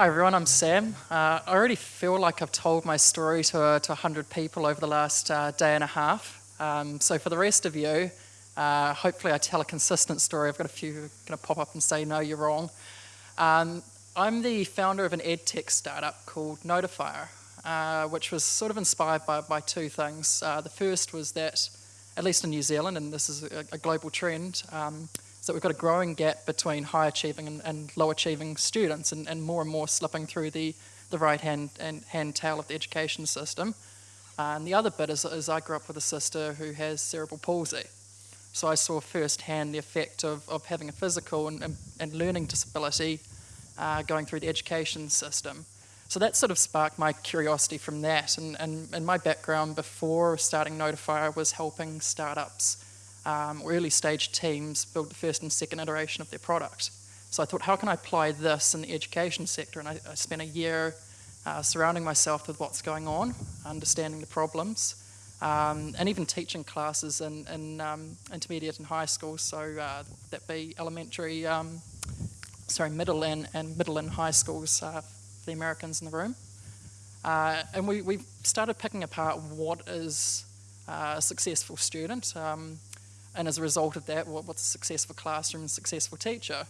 Hi everyone, I'm Sam. Uh, I already feel like I've told my story to, uh, to 100 people over the last uh, day and a half. Um, so for the rest of you, uh, hopefully I tell a consistent story. I've got a few going to pop up and say, no, you're wrong. Um, I'm the founder of an ed tech startup called Notifier, uh, which was sort of inspired by, by two things. Uh, the first was that, at least in New Zealand, and this is a, a global trend, um, that we've got a growing gap between high achieving and, and low achieving students and, and, more and more slipping through the, the right hand, and hand tail of the education system. Uh, and the other bit is, is I grew up with a sister who has cerebral palsy. So I saw firsthand the effect of, of having a physical and, and, and learning disability uh, going through the education system. So that sort of sparked my curiosity from that. And, and, and my background before starting Notifier was helping startups um, early stage teams build the first and second iteration of their product. So I thought, how can I apply this in the education sector? And I, I spent a year uh, surrounding myself with what's going on, understanding the problems, um, and even teaching classes in, in um, intermediate and high schools. So uh, that be elementary, um, sorry, middle and, and middle and high schools uh, for the Americans in the room. Uh, and we, we started picking apart what is uh, a successful student. Um, and as a result of that, what, what's a successful classroom and successful teacher?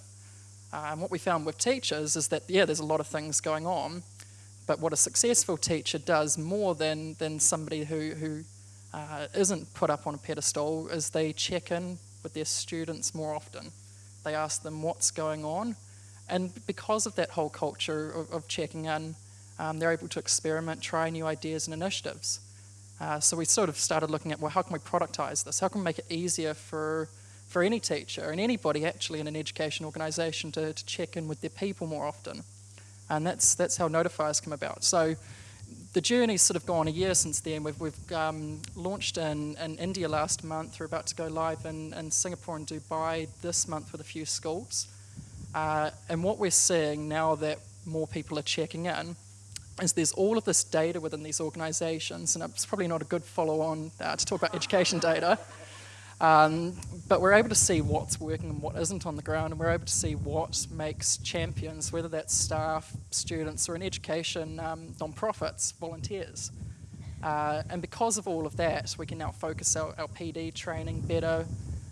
And what we found with teachers is that, yeah, there's a lot of things going on, but what a successful teacher does more than, than somebody who, who uh, not put up on a pedestal is they check in with their students more often. They ask them what's going on, and because of that whole culture of, of checking in, um, they're able to experiment, try new ideas and initiatives. Uh, so we sort of started looking at, well, how can we productize this? How can we make it easier for, for any teacher and anybody actually in an education organization to, to check in with their people more often? And that's, that's how Notifiers come about. So the journey's sort of gone a year since then. We've, we've um, launched in, in India last month. We're about to go live in, in Singapore and Dubai this month with a few schools. Uh, and what we're seeing now that more people are checking in is there's all of this data within these organizations, and it's probably not a good follow-on uh, to talk about education data, um, but we're able to see what's working and what isn't on the ground, and we're able to see what makes champions, whether that's staff, students, or in education, um, non-profits, volunteers. Uh, and because of all of that, we can now focus our, our PD training better.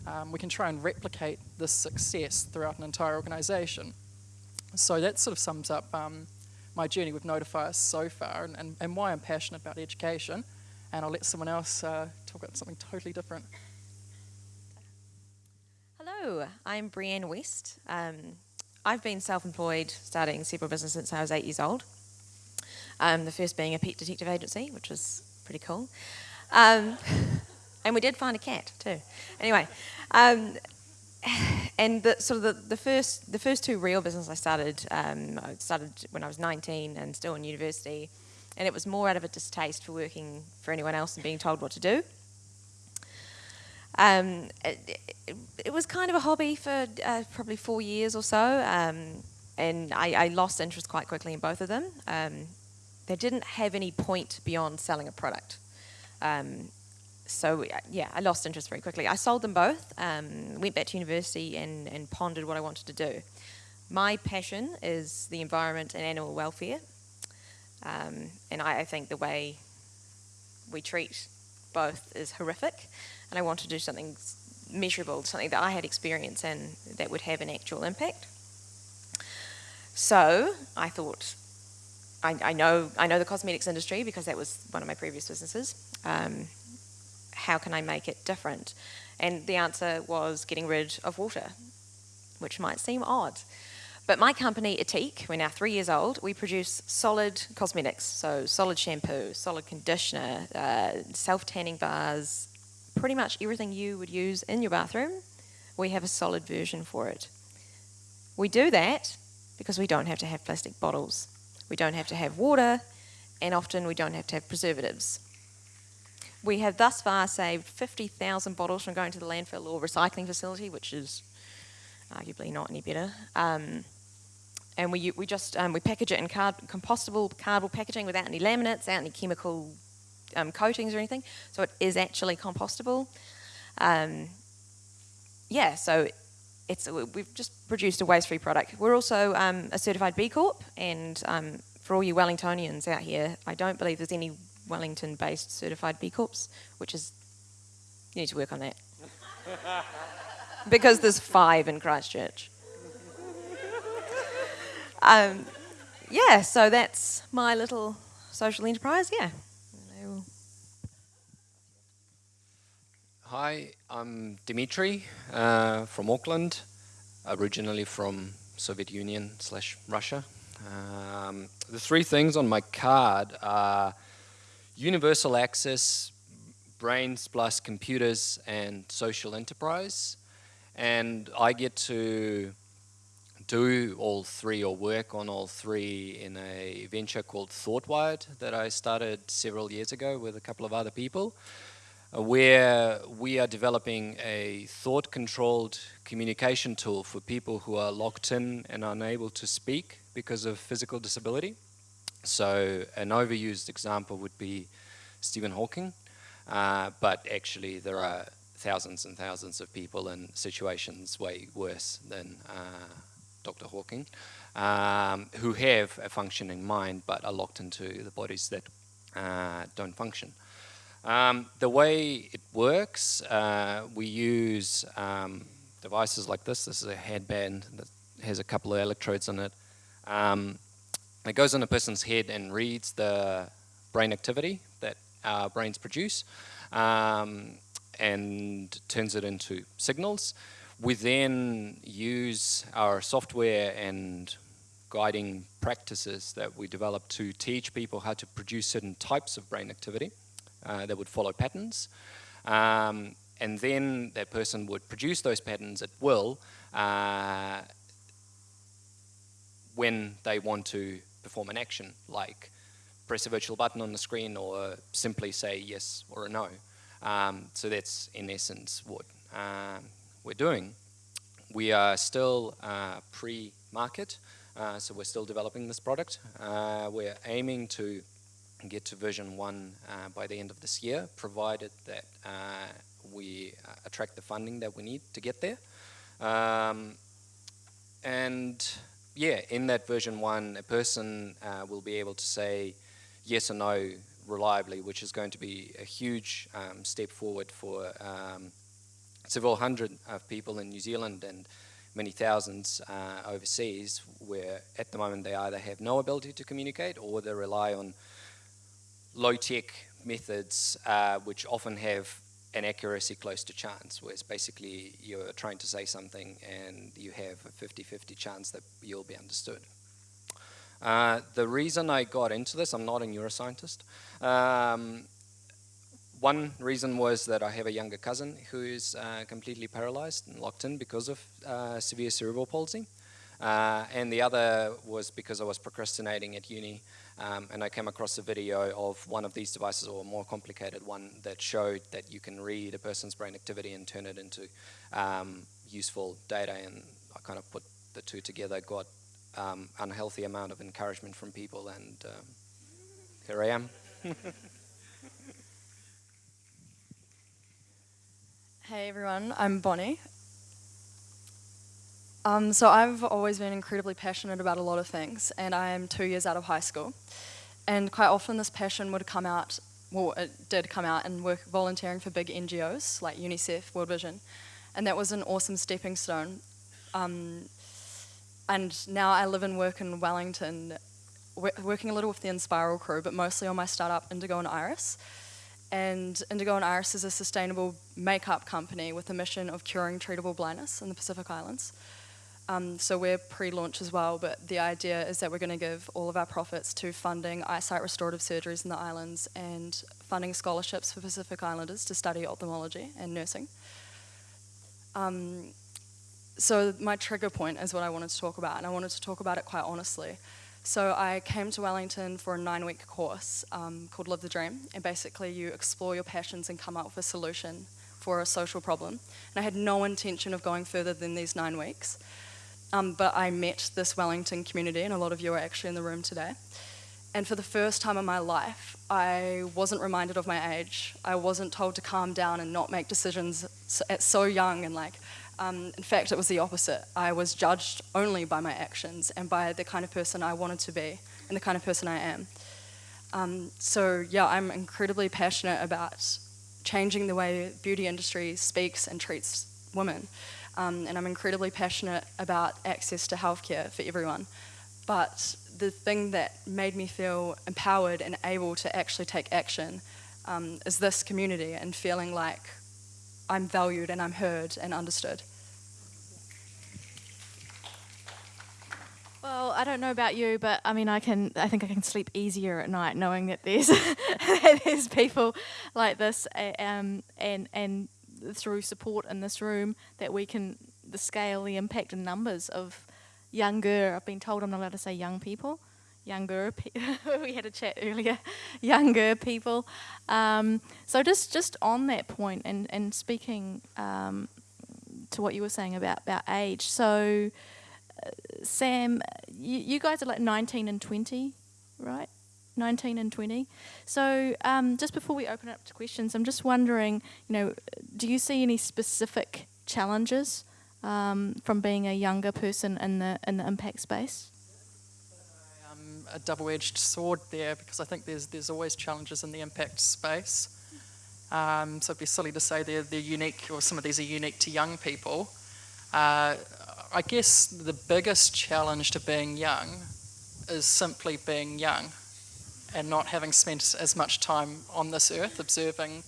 Um, we can try and replicate this success throughout an entire organization. So that sort of sums up um, my journey with Notifier so far and, and, and, why I'm passionate about education. And I'll let someone else uh, talk about something totally different. Hello, I'm Brianne West. Um, I've been self-employed, starting several businesses since I was eight years old. Um, the first being a pet detective agency, which was pretty cool. Um, and we did find a cat too. Anyway, um, and the, sort of the, the first the first two real businesses I started, um, I started when I was 19 and still in university, and it was more out of a distaste for working for anyone else and being told what to do. Um, it, it, it, was kind of a hobby for uh, probably four years or so, um, and I, I, lost interest quite quickly in both of them. Um, they didn't have any point beyond selling a product. So yeah, I lost interest very quickly. I sold them both, um, went back to university and, and pondered what I wanted to do. My passion is the environment and animal welfare. Um, and I, I, think the way we treat both is horrific. And I want to do something measurable, something that I had experience in that would have an actual impact. So I thought, I, I know I know the cosmetics industry because that was one of my previous businesses. Um, how can I make it different? And the answer was getting rid of water, which might seem odd. But my company, Ethique, we're now three years old, we produce solid cosmetics, so solid shampoo, solid conditioner, uh, self-tanning bars, pretty much everything you would use in your bathroom, we have a solid version for it. We do that because we don't have to have plastic bottles. We don't have to have water, and often we don't have to have preservatives. We have thus far saved 50,000 bottles from going to the landfill or recycling facility, which is arguably not any better. Um, and we, we just um, we package it in card, compostable cardboard packaging without any laminates, without any chemical um, coatings or anything. So it is actually compostable. Um, yeah, so it's we've just produced a waste-free product. We're also um, a certified B Corp, and um, for all you Wellingtonians out here, I don't believe there's any Wellington-based certified B Corps, which is you need to work on that because there's five in Christchurch. Um, yeah, so that's my little social enterprise. Yeah. Hi, I'm Dimitri uh, from Auckland, originally from Soviet Union slash Russia. Um, the three things on my card are universal access, brains plus computers, and social enterprise. And I get to do all three or work on all three in a venture called ThoughtWired that I started several years ago with a couple of other people. Uh, where we are developing a thought-controlled communication tool for people who are locked in and unable to speak because of physical disability. So an overused example would be Stephen Hawking, uh, but actually there are thousands and thousands of people in situations way worse than uh, Dr. Hawking, um, who have a functioning mind but are locked into the bodies that uh, don't function. Um, the way it works, uh, we use um, devices like this. This is a headband that has a couple of electrodes on it. Um, it goes on a person's head and reads the brain activity that our brains produce um, and turns it into signals. We then use our software and guiding practices that we develop to teach people how to produce certain types of brain activity uh, that would follow patterns. Um, and then that person would produce those patterns at will uh, when they want to perform an action, like press a virtual button on the screen or simply say yes or no. Um, so that's in essence what uh, we're doing. We are still uh, pre-market, uh, so we're still developing this product. Uh, we're aiming to get to version one uh, by the end of this year, provided that uh, we uh, attract the funding that we need to get there. Um, and yeah, in that version one, a person uh, will be able to say yes or no reliably, which is going to be a huge um, step forward for um, several hundred of people in New Zealand and many thousands uh, overseas, where at the moment they either have no ability to communicate or they rely on low-tech methods uh, which often have an accuracy close to chance, whereas basically you're trying to say something and you have a 50-50 chance that you'll be understood. Uh, the reason I got into this, I'm not a neuroscientist. Um, one reason was that I have a younger cousin who's uh, completely paralyzed and locked in because of uh, severe cerebral palsy. Uh, and the other was because I was procrastinating at uni um, and I came across a video of one of these devices, or a more complicated one, that showed that you can read a person's brain activity and turn it into um, useful data. And I kind of put the two together, got um, unhealthy amount of encouragement from people, and um, here I am. hey everyone, I'm Bonnie. Um, so I've always been incredibly passionate about a lot of things, and I am two years out of high school. And quite often this passion would come out, well, it did come out and work volunteering for big NGOs like UNICEF, World Vision, and that was an awesome stepping stone. Um, and now I live and work in Wellington, working a little with the Enspiral crew, but mostly on my startup Indigo and Iris. And Indigo and Iris is a sustainable makeup company with a mission of curing treatable blindness in the Pacific Islands. Um, so we're pre-launch as well, but the idea is that we're going to give all of our profits to funding eyesight restorative surgeries in the islands and funding scholarships for Pacific Islanders to study ophthalmology and nursing. Um, so my trigger point is what I wanted to talk about, and I wanted to talk about it quite honestly. So I came to Wellington for a nine-week course um, called Live the Dream, and basically you explore your passions and come up with a solution for a social problem. And I had no intention of going further than these nine weeks. Um, but I met this Wellington community, and a lot of you are actually in the room today. And for the first time in my life, I wasn't reminded of my age. I wasn't told to calm down and not make decisions at so young and like Um, in fact, it was the opposite. I was judged only by my actions and by the kind of person I wanted to be and the kind of person I am. Um, so yeah, I'm incredibly passionate about changing the way beauty industry speaks and treats women. Um, and I'm incredibly passionate about access to healthcare for everyone. But the thing that made me feel empowered and able to actually take action um, is this community and feeling like I'm valued and I'm heard and understood. Well, I don't know about you, but I mean, I can. I think I can sleep easier at night knowing that there's there's people like this, um, and and through support in this room that we can the scale, the impact, and numbers of younger. I've been told I'm not allowed to say young people, younger. Pe- we had a chat earlier, younger people. Um, so just just on that point, and and speaking um, to what you were saying about about age, so. Sam, you, you, guys are like 19 and 20, right? 19 and 20. So um, just before we open up to questions, I'm just wondering, you know, do you see any specific challenges um, from being a younger person in the in the impact space? Um, a double-edged sword there because I think there's there's always challenges in the impact space. Um, so it'd be silly to say they're they're unique or some of these are unique to young people. Uh, I guess the biggest challenge to being young is simply being young and not having spent as much time on this earth observing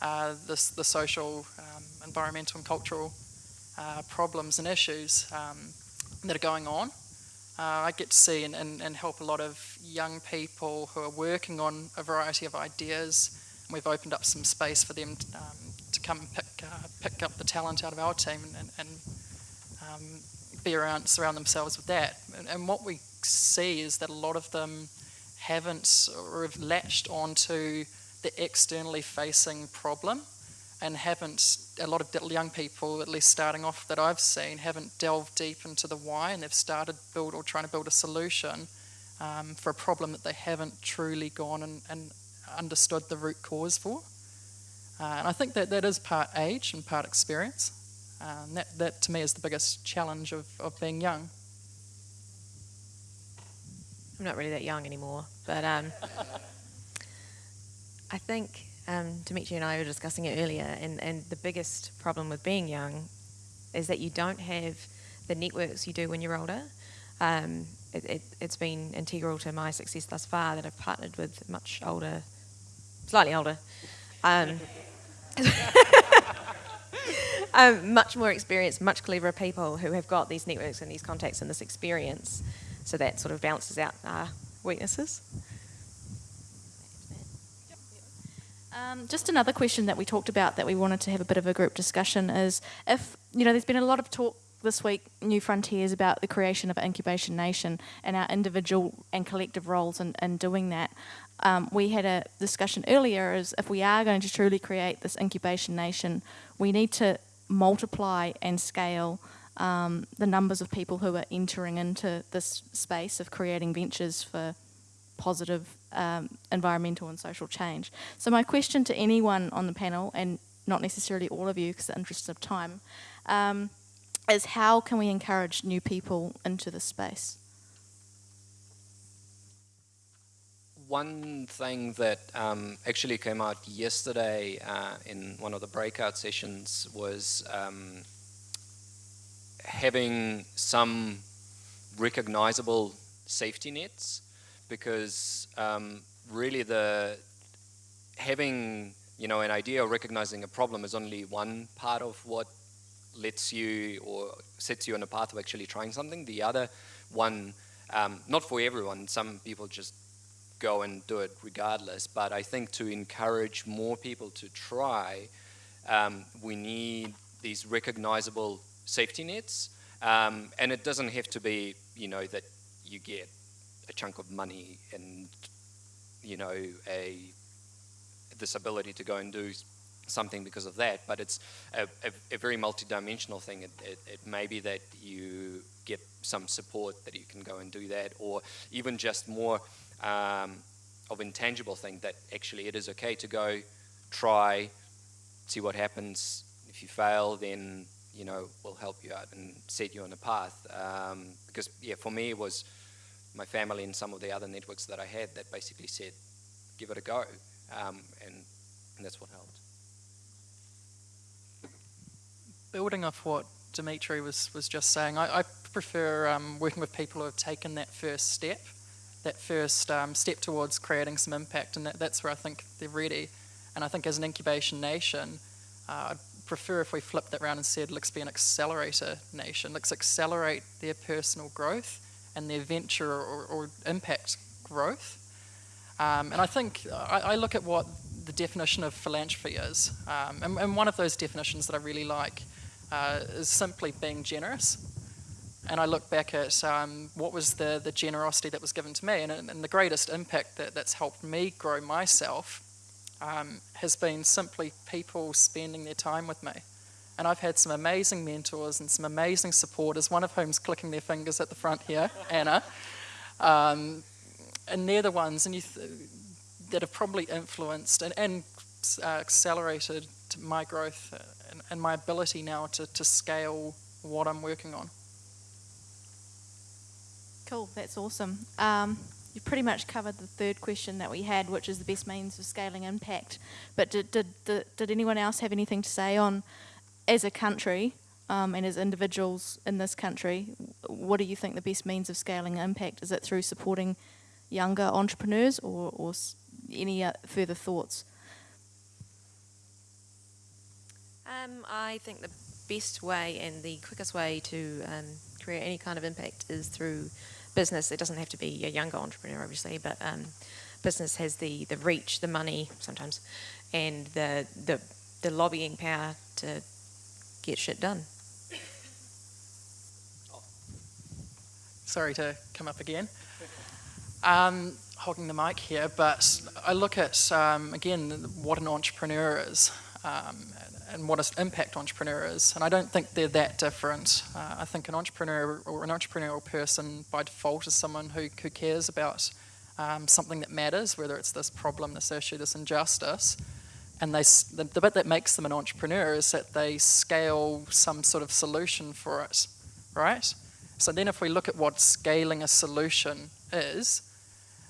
uh, this, the social, um, environmental, and cultural uh, problems and issues um, that are going on. Uh, I get to see and, and, and, help a lot of young people who are working on a variety of ideas. And we've opened up some space for them to, um, to come and pick, uh, pick up the talent out of our team and, and um, be around, surround themselves with that. And, and, what we see is that a lot of them haven't or have latched onto the externally facing problem and haven't, a lot of young people, at least starting off that I've seen, haven't delved deep into the why and they've started build or trying to build a solution um, for a problem that they haven't truly gone and, and understood the root cause for. Uh, and I think that that is part age and part experience. Um, that, that to me is the biggest challenge of, of being young. I'm not really that young anymore, but um, I think um, Dimitri and I were discussing it earlier, and, and the biggest problem with being young is that you don't have the networks you do when you're older. Um, it, it, has been integral to my success thus far that I've partnered with much older, slightly older. Um, um, much more experienced, much cleverer people who have got these networks and these contacts and this experience. So that sort of balances out our weaknesses. Um, just another question that we talked about that we wanted to have a bit of a group discussion is if, you know, there's been a lot of talk this week, New Frontiers, about the creation of an incubation nation and our individual and collective roles in, in doing that. Um, we had a discussion earlier is if we are going to truly create this incubation nation, we need to multiply and scale um, the numbers of people who are entering into this space of creating ventures for positive um, environmental and social change. So my question to anyone on the panel, and not necessarily all of you because the interest of time, um, is how can we encourage new people into this space? one thing that um, actually came out yesterday uh, in one of the breakout sessions was um, having some recognizable safety nets because um, really the having you know an idea or recognizing a problem is only one part of what lets you or sets you on a path of actually trying something the other one um, not for everyone some people just go and do it regardless. But I think to encourage more people to try, um, we need these recognizable safety nets. Um, and it doesn't have to be, you know, that you get a chunk of money and, you know, a this ability to go and do something because of that, but it's a, a, a very multidimensional thing. It, it, it, may be that you get some support that you can go and do that, or even just more um, of intangible thing that actually it is okay to go try, see what happens. If you fail, then you know, will help you out and set you on a path. Um, because yeah, for me it was my family and some of the other networks that I had that basically said, give it a go, um, and, and that's what helped. Building off what Dimitri was, was just saying, I, I prefer um, working with people who have taken that first step, that first um, step towards creating some impact, and that, that's where I think they're ready. And I think as an incubation nation, uh, I'd prefer if we flipped that around and said, let's be an accelerator nation. Let's accelerate their personal growth and their venture or, or impact growth. Um, and I think I, I, look at what the definition of philanthropy is. Um, and, and, one of those definitions that I really like uh, is simply being generous. And I look back at um, what was the, the generosity that was given to me, and, and the greatest impact that, that's helped me grow myself um, has been simply people spending their time with me. And I've had some amazing mentors and some amazing supporters, one of whom's clicking their fingers at the front here, Anna. Um, and they're the ones and you th that have probably influenced and, and uh, accelerated my growth and, and, my ability now to, to scale what I'm working on. Cool, that's awesome. Um, you've pretty much covered the third question that we had, which is the best means of scaling impact. But did, did, did, did anyone else have anything to say on, as a country um, and as individuals in this country, what do you think the best means of scaling impact? Is it through supporting younger entrepreneurs or, or any uh, further thoughts? Um, I think the best way and the quickest way to um, create any kind of impact is through business. It doesn't have to be a younger entrepreneur, obviously, but um, business has the, the reach, the money sometimes, and the, the, the lobbying power to get shit done. Sorry to come up again. Um, hogging the mic here, but I look at, um, again, what an entrepreneur is um, and what an impact entrepreneur is. And I don't think they're that different. Uh, I think an entrepreneur or an entrepreneurial person by default is someone who, who cares about um, something that matters, whether it's this problem, this issue, this injustice. And they, the, the bit that makes them an entrepreneur is that they scale some sort of solution for it, right? So then if we look at what scaling a solution is,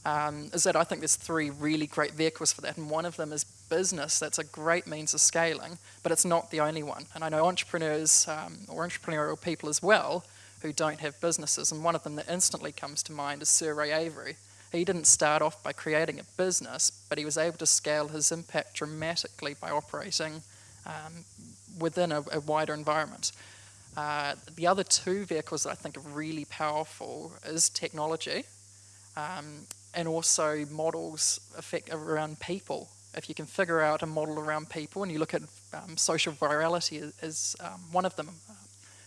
um, is that I think there's three really great vehicles for that, and one of them is business. That's a great means of scaling, but it's not the only one. And I know entrepreneurs um, or entrepreneurial people as well who don't have businesses, and one of them that instantly comes to mind is Sir Ray Avery. He didn't start off by creating a business, but he was able to scale his impact dramatically by operating um, within a, a, wider environment. Uh, the other two vehicles that I think are really powerful is technology um, and also models affect around people. If you can figure out a model around people and you look at um, social virality as um, one of them, uh,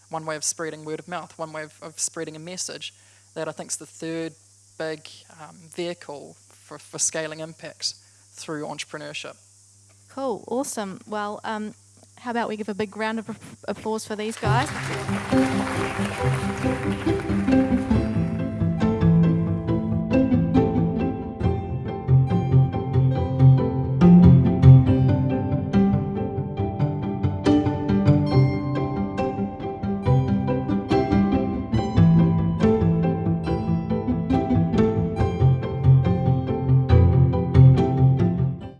one way of spreading word of mouth, one way of, of spreading a message, that I think is the third big um, vehicle for, for scaling impact through entrepreneurship. Cool, awesome. Well, um, how about we give a big round of applause for these guys?